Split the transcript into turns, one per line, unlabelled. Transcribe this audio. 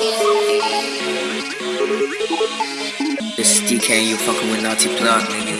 This is DK, you fucking with Naughty Blood, nigga.